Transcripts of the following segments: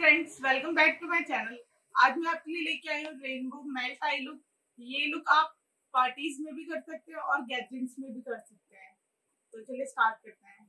Friends welcome back to my channel आज मैं आपके लिए लेके आई हूँ रेनबो मेल्ट आई लुक ये लुक आप पार्टीज़ में भी कर सकते हैं और गैदरिंग्स में भी कर सकते हैं। तो चलिए स्टार्ट करते हैं।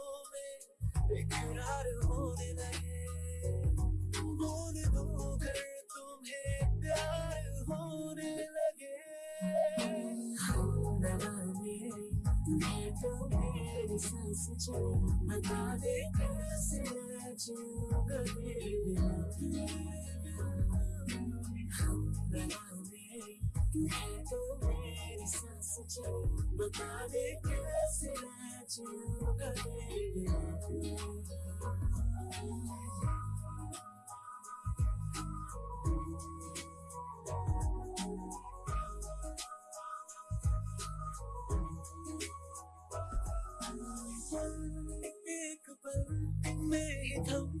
में इकरार होने लगे बोल दो कर तुम्हें प्यार होने लगे मेरी सांस चले बता दे कैसे मैं जीऊँगा तेरे बिना तुम्हें तो मेरी सांस बता दे कैसे मैं जीऊँगा तेरे बिना एक पल में ही थम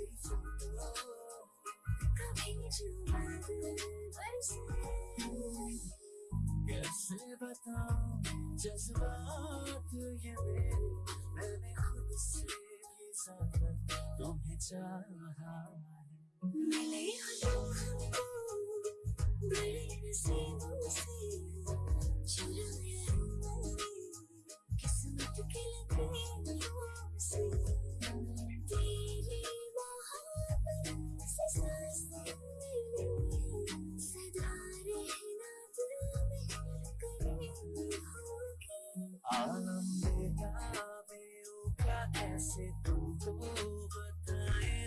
रहना दिल में आलम क्या कैसे तुमको पेचीदा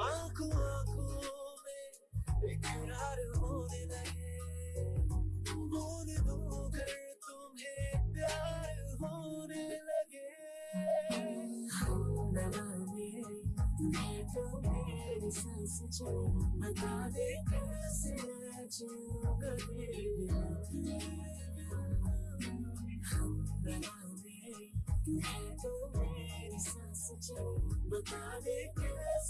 आँखों आँखों में इकरार होने लगे बोल दो कर तुम्हें प्यार होने लगे बता दे कैसे तो मेरी सांस बता दे कैसे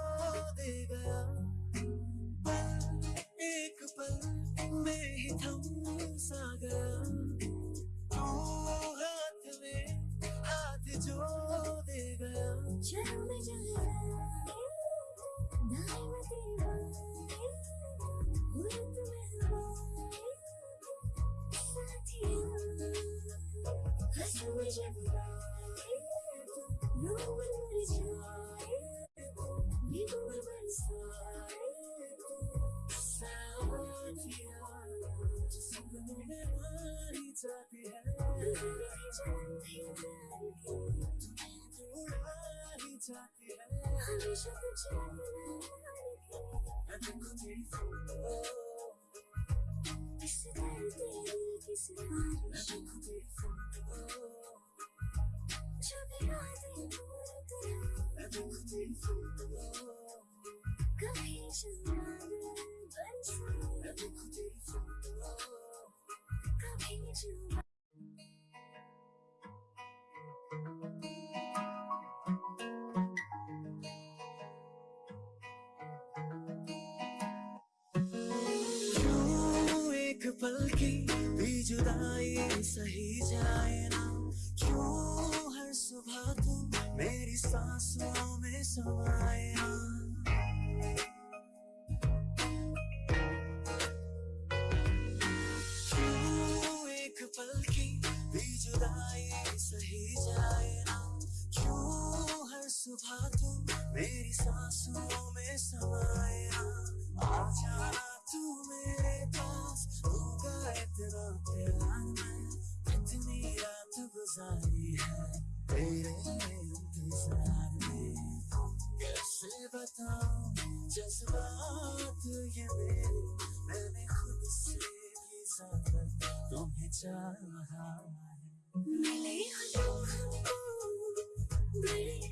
थम सा गया तू हाथ में हाथ जो दे गया चाहती है हमेशा तुझे मैं देखूँ तेरी फ़ोटो इस धरती की सिफारिश मैं देखूँ तेरी फ़ोटो जो भी रातें दूर तेरा मैं देखूँ तेरी फ़ोटो कभी चंद्र बरसा मैं देखूँ तेरी फ़ोटो कभी जुबा पल की भी जुदाई सही जाए ना। क्यों हर सुबह तू मेरी सांसों में समाए ना? एक पल की भी जुदाई सही जाए ना? क्यों हर सुबह तू मेरी सांसों में समाए ना? आ जाना तू मेरे पास इतना प्यार मैं इतनी रात गुजारी है तेरे इंतज़ार में कैसे बताऊँ जज्बात ये मेरे मैंने खुद से भी ज़्यादा तुम्हें चाहा है मिले हो बड़े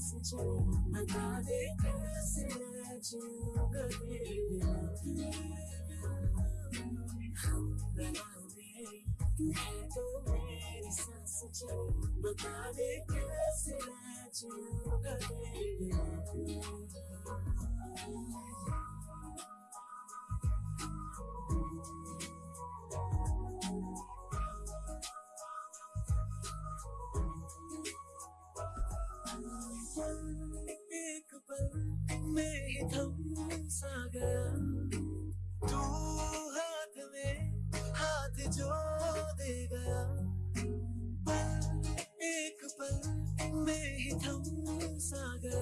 मेरी सांस चले बता दे कैसे मैं जीऊँगा तेरे बिना मैं तो मेरी सांस चले बता दे कैसे मैं जीऊँगा में थम सा गया तू हाथ में हाथ जो दे गया पल एक पल में ही थम सा गया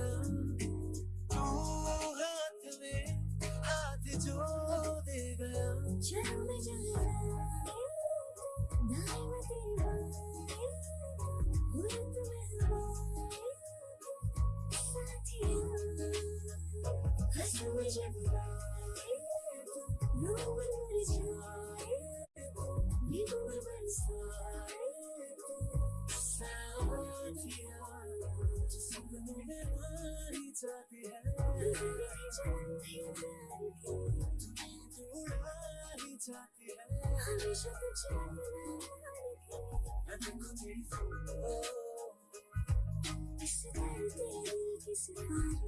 रो मैं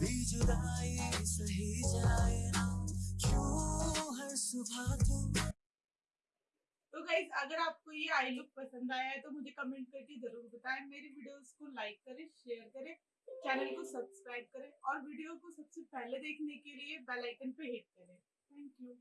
भी जुदाई सही जाए ना क्यों हर सुबह तू गाइज़ अगर आपको ये आई लुक पसंद आया है तो मुझे कमेंट करके ज़रूर बताएँ। मेरी वीडियोस को लाइक करें शेयर करें चैनल को सब्सक्राइब करें और वीडियो को सबसे पहले देखने के लिए बेल आइकन पे हिट करें। Thank you